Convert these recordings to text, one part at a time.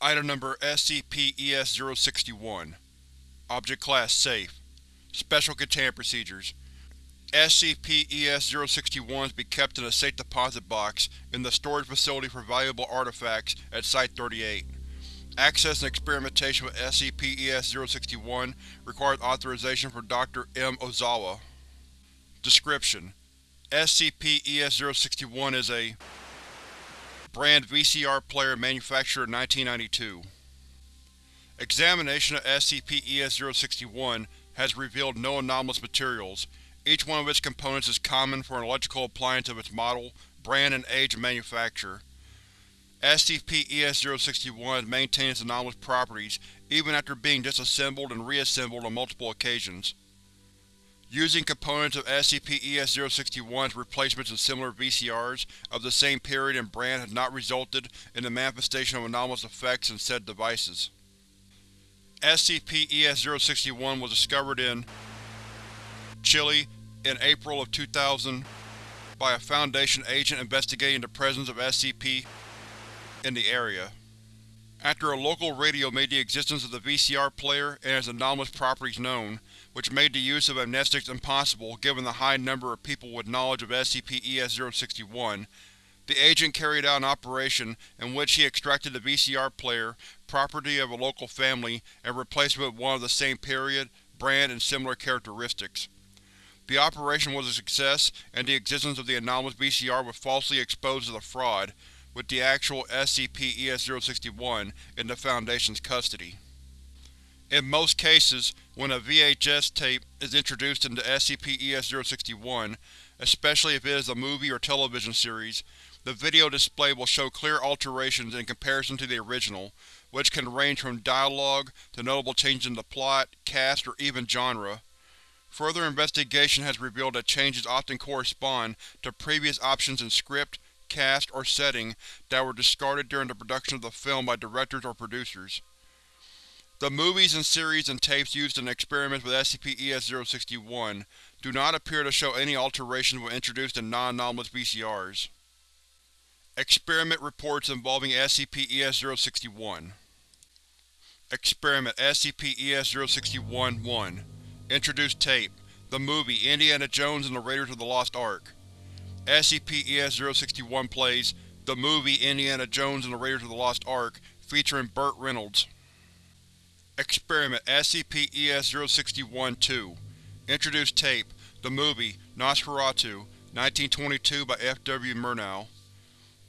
Item Number SCP-ES-061 Object Class Safe Special Containment Procedures SCP-ES-061 is to be kept in a safe deposit box in the storage facility for valuable artifacts at Site-38. Access and experimentation with SCP-ES-061 requires authorization from Dr. M. Ozawa. Description: SCP-ES-061 is a Brand VCR player manufactured in 1992. Examination of SCP-ES-061 has revealed no anomalous materials. Each one of its components is common for an electrical appliance of its model, brand, and age of manufacture. SCP-ES-061 maintains anomalous properties even after being disassembled and reassembled on multiple occasions. Using components of SCP-ES-061's replacements in similar VCRs of the same period and brand has not resulted in the manifestation of anomalous effects in said devices. SCP-ES-061 was discovered in Chile in April of 2000 by a Foundation agent investigating the presence of SCP in the area. After a local radio made the existence of the VCR player and its anomalous properties known, which made the use of amnestics impossible given the high number of people with knowledge of SCP-ES-061, the agent carried out an operation in which he extracted the VCR player, property of a local family, and replaced it with one of the same period, brand, and similar characteristics. The operation was a success, and the existence of the anomalous VCR was falsely exposed as a fraud, with the actual SCP-ES-061 in the Foundation's custody. In most cases, when a VHS tape is introduced into SCP-ES-061, especially if it is a movie or television series, the video display will show clear alterations in comparison to the original, which can range from dialogue to notable changes in the plot, cast, or even genre. Further investigation has revealed that changes often correspond to previous options in script, cast, or setting that were discarded during the production of the film by directors or producers. The movies and series and tapes used in experiments with SCP-ES-061 do not appear to show any alterations when introduced in non-anomalous VCRs. Experiment reports involving SCP-ES-061 Experiment SCP-ES-061-1 Introduced tape The movie Indiana Jones and the Raiders of the Lost Ark SCP-ES-061 plays The movie Indiana Jones and the Raiders of the Lost Ark, featuring Burt Reynolds. Experiment SCP-ES-061-2 Introduced tape The movie Nosferatu, 1922 by F. W. Murnau.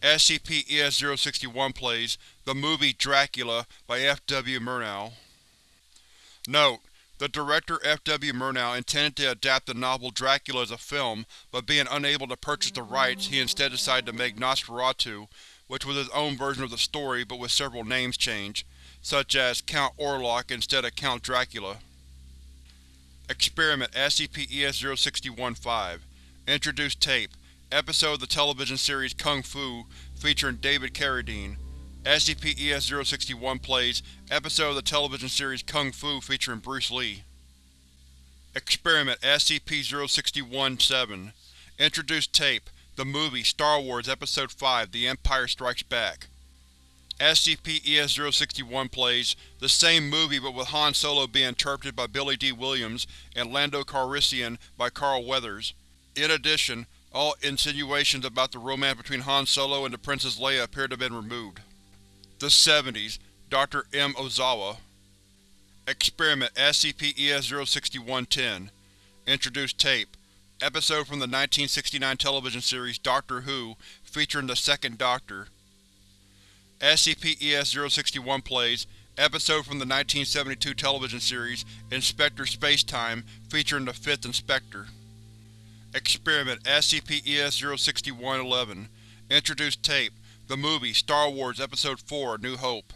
SCP-ES-061 plays The movie Dracula by F. W. Murnau. Note: the director F. W. Murnau intended to adapt the novel Dracula as a film, but being unable to purchase the rights, he instead decided to make Nosferatu, which was his own version of the story but with several names changed, such as Count Orlok instead of Count Dracula. Experiment SCP-ES-061-5 Introduced tape Episode of the television series Kung Fu, featuring David Carradine. SCP-ES-061 plays Episode of the television series Kung Fu featuring Bruce Lee. Experiment SCP-061-7 Introduced tape The movie Star Wars Episode V The Empire Strikes Back. SCP-ES-061 plays the same movie but with Han Solo being interpreted by Billy Dee Williams and Lando Calrissian by Carl Weathers. In addition, all insinuations about the romance between Han Solo and the Princess Leia appear to have been removed. The 70s, Dr. M. Ozawa Experiment SCP-ES-061-10 Introduced tape Episode from the 1969 television series Doctor Who, featuring the Second Doctor. SCP-ES-061 plays Episode from the 1972 television series Inspector Spacetime, featuring the Fifth Inspector. Experiment SCP-ES-061-11 Introduced tape the movie Star Wars Episode IV New Hope.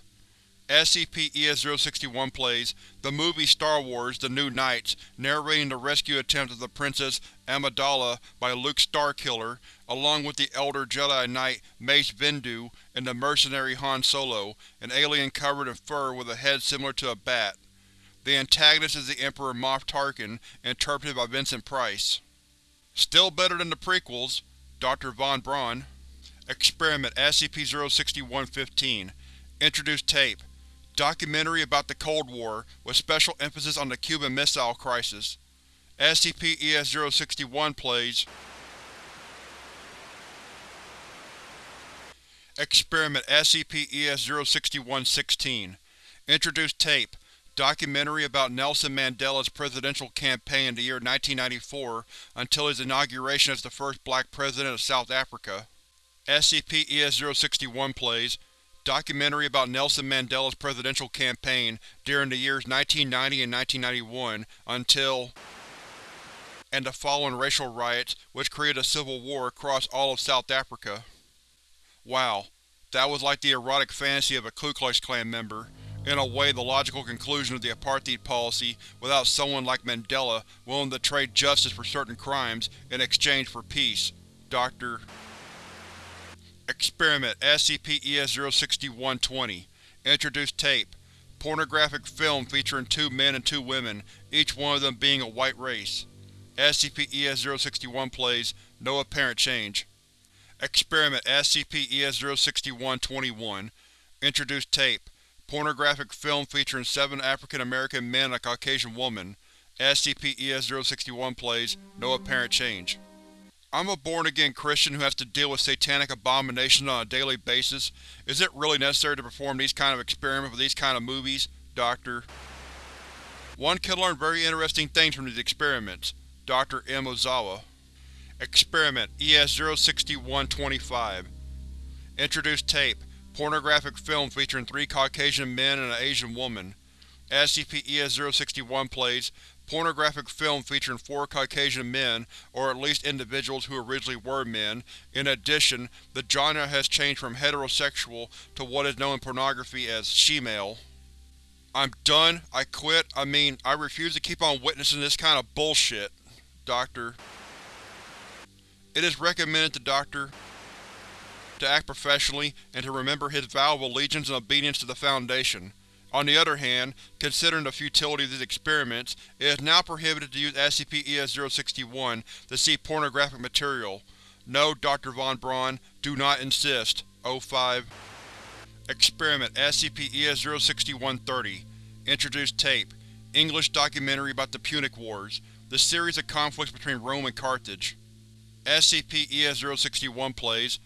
SCP-ES-061 plays the movie Star Wars The New Knights, narrating the rescue attempt of the Princess Amidala by Luke Starkiller, along with the Elder Jedi Knight Mace Windu and the mercenary Han Solo, an alien covered in fur with a head similar to a bat. The antagonist is the Emperor Moff Tarkin, interpreted by Vincent Price. Still better than the prequels, Dr. Von Braun. Experiment SCP-061-15 Introduced tape. Documentary about the Cold War, with special emphasis on the Cuban Missile Crisis. SCP-ES-061 plays Experiment SCP-ES-061-16 Introduced tape. Documentary about Nelson Mandela's presidential campaign in the year 1994 until his inauguration as the first black president of South Africa. SCP-ES-061 plays Documentary about Nelson Mandela's presidential campaign during the years 1990 and 1991 until and the following racial riots which created a civil war across all of South Africa. Wow, that was like the erotic fantasy of a Ku Klux Klan member. In a way the logical conclusion of the apartheid policy without someone like Mandela willing to trade justice for certain crimes in exchange for peace. Dr. Experiment SCP-ES-061-20 Introduced tape. Pornographic film featuring two men and two women, each one of them being a white race. SCP-ES-061 plays, no apparent change. Experiment SCP-ES-061-21 Introduced tape. Pornographic film featuring seven African American men and a Caucasian woman. SCP-ES-061 plays, no apparent change. I'm a born-again Christian who has to deal with satanic abominations on a daily basis. Is it really necessary to perform these kind of experiments with these kind of movies? Doctor. One can learn very interesting things from these experiments. Dr. M. Ozawa. Experiment ES-061-25 Introduced tape. Pornographic film featuring three Caucasian men and an Asian woman. SCP-ES-061 plays pornographic film featuring four Caucasian men, or at least individuals who originally were men. In addition, the genre has changed from heterosexual to what is known in pornography as she-male. I'm done. I quit. I mean, I refuse to keep on witnessing this kind of bullshit. Doctor. It is recommended to Dr. to act professionally and to remember his vow of allegiance and obedience to the Foundation. On the other hand, considering the futility of these experiments, it is now prohibited to use SCP-ES-061 to see pornographic material. No, Dr. Von Braun, do not insist. O5 Experiment SCP-ES-061-30 Introduced tape. English documentary about the Punic Wars, the series of conflicts between Rome and Carthage. SCP-ES-061 plays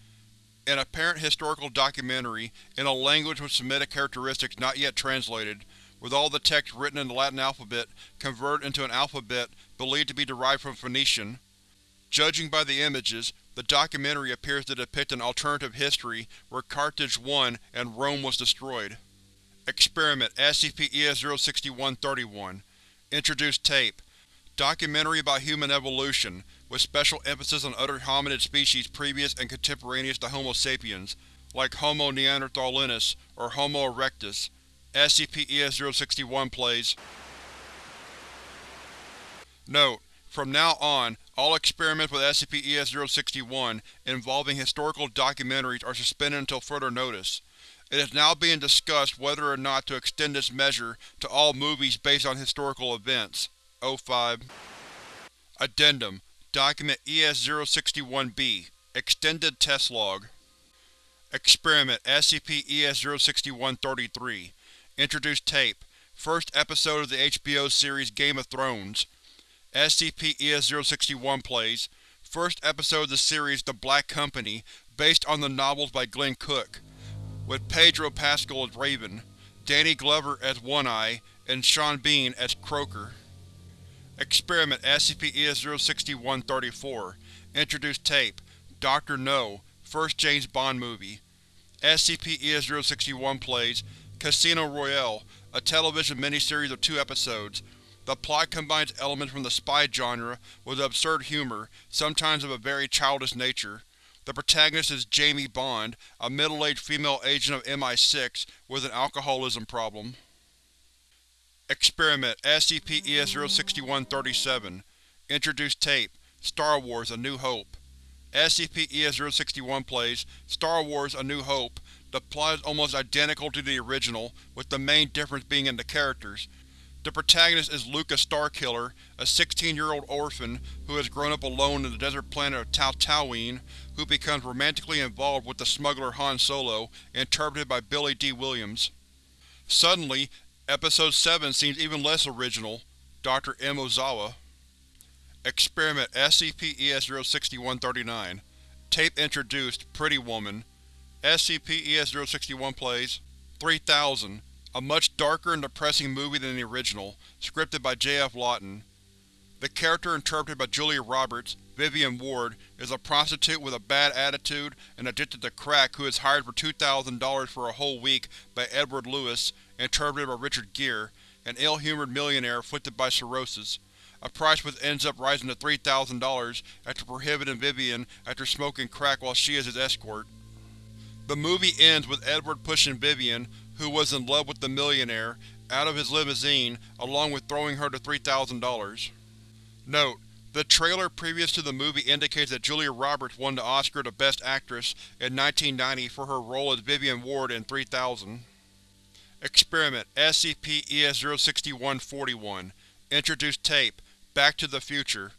an apparent historical documentary in a language with Semitic characteristics not yet translated, with all the text written in the Latin alphabet converted into an alphabet believed to be derived from Phoenician. Judging by the images, the documentary appears to depict an alternative history where Carthage won and Rome was destroyed. Experiment SCP-ES-061-31 Introduced tape. Documentary about human evolution, with special emphasis on other hominid species previous and contemporaneous to Homo sapiens, like Homo neanderthalensis or Homo erectus. SCP-ES-061 plays. Note: From now on, all experiments with SCP-ES-061 involving historical documentaries are suspended until further notice. It is now being discussed whether or not to extend this measure to all movies based on historical events. O5 Addendum Document ES-061-B Extended Test Log Experiment SCP-ES-061-33 Introduced tape First episode of the HBO series Game of Thrones SCP-ES-061 plays First episode of the series The Black Company, based on the novels by Glenn Cook, with Pedro Pascal as Raven, Danny Glover as One-Eye, and Sean Bean as Croaker. Experiment SCP-ES-061-34 Introduced tape Dr. No First James Bond movie SCP-ES-061 plays Casino Royale, a television miniseries of two episodes. The plot combines elements from the spy genre with absurd humor, sometimes of a very childish nature. The protagonist is Jamie Bond, a middle-aged female agent of MI6 with an alcoholism problem. Experiment SCP-ES-061-37 Introduced tape Star Wars A New Hope SCP-ES-061 plays Star Wars A New Hope. The plot is almost identical to the original, with the main difference being in the characters. The protagonist is Luca Starkiller, a 16-year-old orphan who has grown up alone in the desert planet of Tatooine, who becomes romantically involved with the smuggler Han Solo, interpreted by Billy Dee Williams. Suddenly, Episode 7 seems even less original, Dr. M. Ozawa. Experiment SCP-ES-06139 Tape introduced, Pretty Woman SCP-ES-061 plays 3000 a much darker and depressing movie than the original, scripted by J.F. Lawton. The character interpreted by Julia Roberts, Vivian Ward, is a prostitute with a bad attitude and addicted to crack who is hired for $2,000 for a whole week by Edward Lewis, interpreted by Richard Gere, an ill-humored millionaire afflicted by cirrhosis, a price which ends up rising to $3,000 after prohibiting Vivian after smoking crack while she is his escort. The movie ends with Edward pushing Vivian, who was in love with the millionaire, out of his limousine, along with throwing her to $3,000. Note: The trailer previous to the movie indicates that Julia Roberts won the Oscar to Best Actress in 1990 for her role as Vivian Ward in 3000. Experiment SCP-ES-06141 Introduced Tape Back to the Future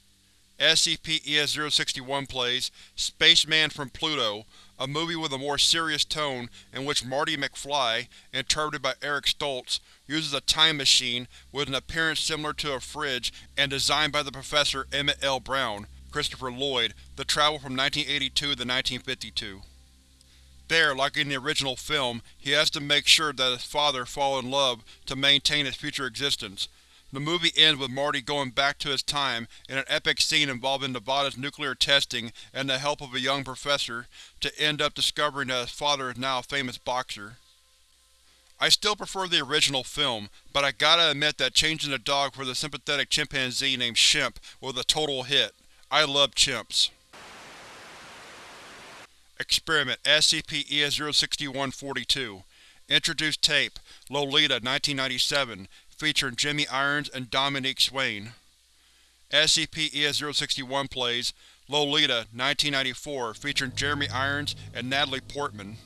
SCP-ES-061 plays Spaceman from Pluto, a movie with a more serious tone in which Marty McFly, interpreted by Eric Stoltz, uses a time machine with an appearance similar to a fridge and designed by the Professor Emmett L. Brown, Christopher Lloyd, to travel from 1982 to 1952. There, like in the original film, he has to make sure that his father fall in love to maintain his future existence, the movie ends with Marty going back to his time in an epic scene involving Nevada's nuclear testing and the help of a young professor, to end up discovering that his father is now a famous boxer. I still prefer the original film, but I gotta admit that changing the dog for the sympathetic chimpanzee named Shemp was a total hit. I love chimps. Experiment SCP-ES-06142 Introduced Tape Lolita 1997 featuring Jeremy Irons and Dominique Swain. SCP-ES-061 plays Lolita 1994 featuring Jeremy Irons and Natalie Portman.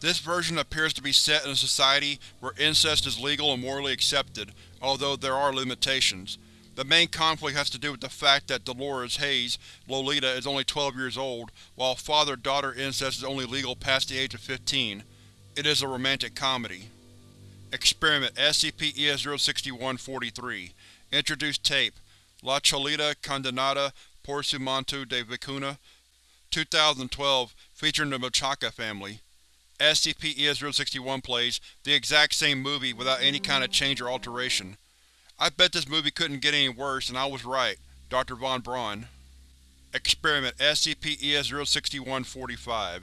This version appears to be set in a society where incest is legal and morally accepted, although there are limitations. The main conflict has to do with the fact that Dolores Hayes, Lolita, is only 12 years old, while father-daughter incest is only legal past the age of 15. It is a romantic comedy. Experiment SCP-ES-06143 Introduced Tape La Cholita Condenada por su manto de vacuna 2012 featuring the Machaca family. SCP-ES-061 plays the exact same movie without any kind of change or alteration. I bet this movie couldn't get any worse, and I was right. Dr. Von Braun. Experiment SCP-ES-06145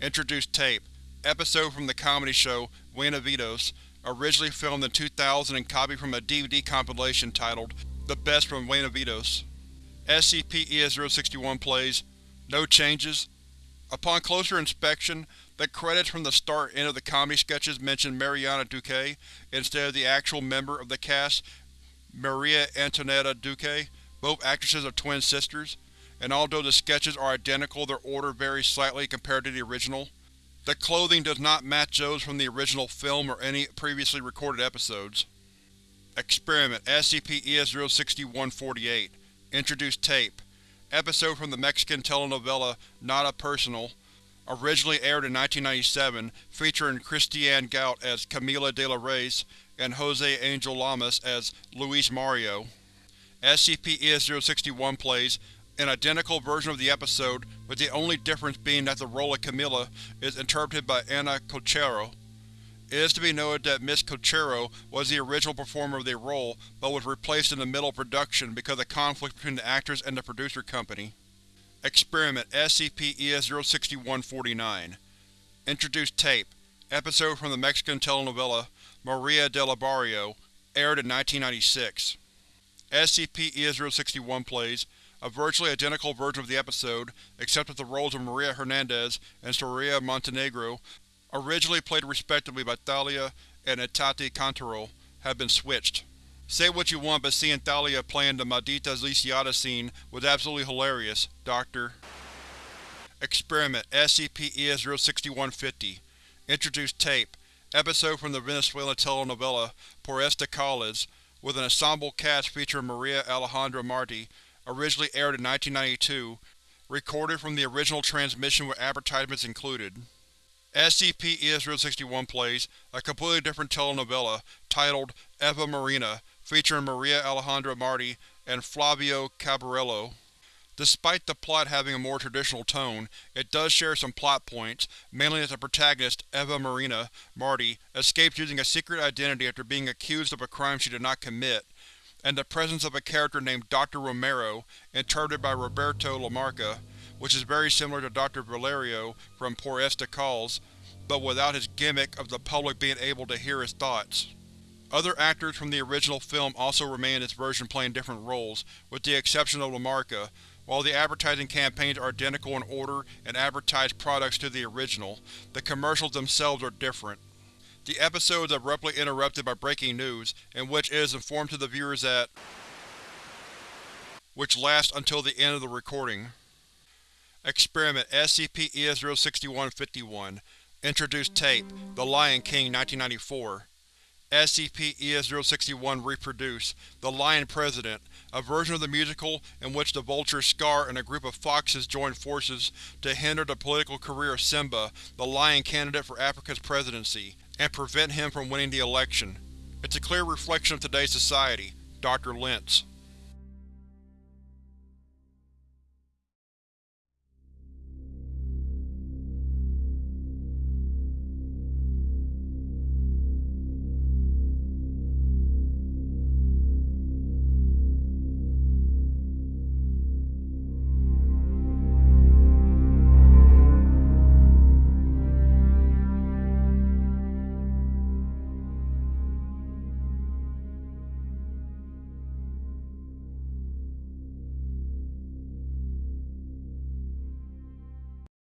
Introduced Tape Episode from the comedy show Bienvenidos originally filmed in 2000 and copied from a DVD compilation titled The Best from Bienvenidos. SCP-ES-061 plays No changes. Upon closer inspection, the credits from the start end of the comedy sketches mention Mariana Duque instead of the actual member of the cast, Maria Antonieta Duque. Both actresses are twin sisters, and although the sketches are identical, their order varies slightly compared to the original. The clothing does not match those from the original film or any previously recorded episodes. Experiment SCP-ES-06148 Introduced Tape Episode from the Mexican telenovela Nada Personal Originally aired in 1997, featuring Christianne Gout as Camila de la Reyes and Jose Angel Llamas as Luis Mario. SCP-ES-061 plays an identical version of the episode, with the only difference being that the role of Camila is interpreted by Ana Colchero. It is to be noted that Miss Colchero was the original performer of the role, but was replaced in the middle of production because of conflict between the actress and the producer company. Experiment SCP-ES-06149 Introduced Tape Episode from the Mexican telenovela Maria del Barrio, aired in 1996. SCP-ES-061 plays a virtually identical version of the episode, except that the roles of Maria Hernandez and Soraya Montenegro, originally played respectively by Thalia and Itati Cantoral, have been switched. Say what you want, but seeing Thalia playing the Maldita Lisiada scene was absolutely hilarious, Doctor. Experiment SCP-ES-06150 Introduced Tape episode from the Venezuelan telenovela Por esta with an ensemble cast featuring Maria Alejandra Marti, originally aired in 1992, recorded from the original transmission with advertisements included. SCP-ES-061 plays a completely different telenovela titled Eva Marina, featuring Maria Alejandra Marti and Flavio Caballero. Despite the plot having a more traditional tone, it does share some plot points, mainly that the protagonist, Eva Marina Marti, escapes using a secret identity after being accused of a crime she did not commit, and the presence of a character named Dr. Romero, interpreted by Roberto Lamarca, which is very similar to Dr. Valerio from Por estas Calles, but without his gimmick of the public being able to hear his thoughts. Other actors from the original film also remain in this version playing different roles, with the exception of Lamarca, while the advertising campaigns are identical in order and advertise products to the original, the commercials themselves are different. The episode is abruptly interrupted by breaking news, in which it is informed to the viewers that which lasts until the end of the recording. Experiment SCP-ES-061-51 Introduced Tape The Lion King 1994 SCP-ES-061 Reproduce The Lion President, a version of the musical in which the vulture Scar and a group of foxes join forces to hinder the political career of Simba, the lion candidate for Africa's presidency, and prevent him from winning the election. It's a clear reflection of today's society. Dr. Lentz